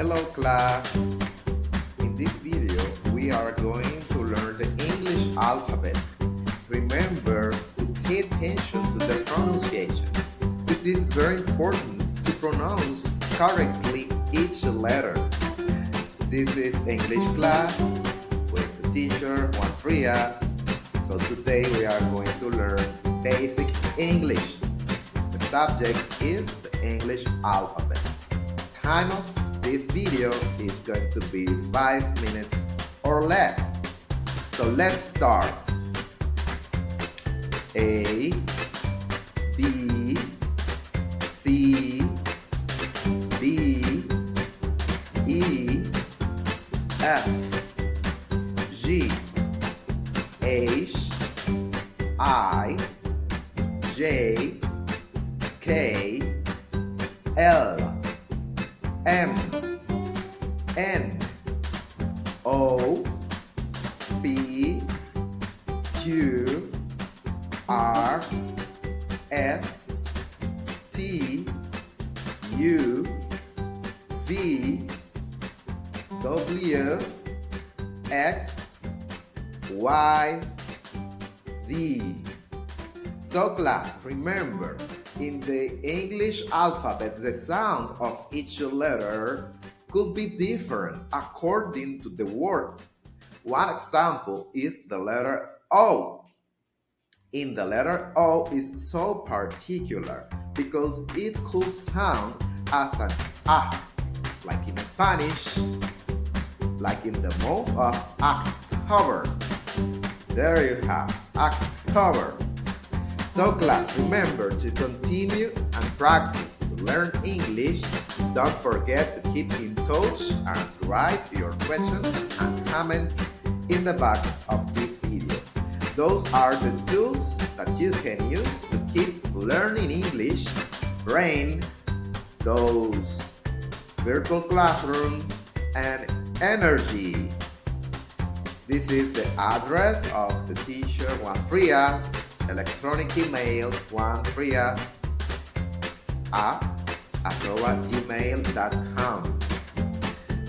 Hello class! In this video, we are going to learn the English alphabet. Remember to pay attention to the pronunciation. It is very important to pronounce correctly each letter. This is English class with the teacher Juan Frias. So today we are going to learn basic English. The subject is the English alphabet. Time of this video is going to be 5 minutes or less. So let's start. A B C D E F G H I J K L M O P Q R S T U V W X Y Z. So class, remember, in the English alphabet, the sound of each letter could be different according to the word. One example is the letter O. In the letter O is so particular because it could sound as an A, like in Spanish, like in the month of October. There you have October. So class, remember to continue and practice learn English. Don't forget to keep in touch and write your questions and comments in the box of this video. Those are the tools that you can use to keep learning English, brain, those virtual classroom, and energy. This is the address of the teacher Juan Frias, electronic email Juan Frias at gmail.com.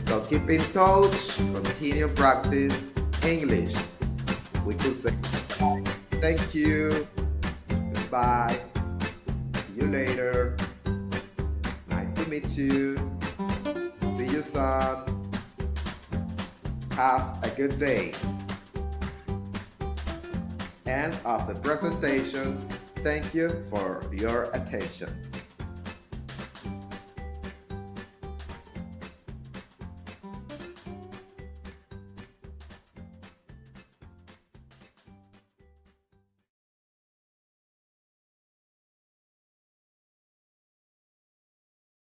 So keep in touch, continue practice English. We could say thank you, goodbye, see you later, nice to meet you, see you soon. Have a good day. End of the presentation. Thank you for your attention.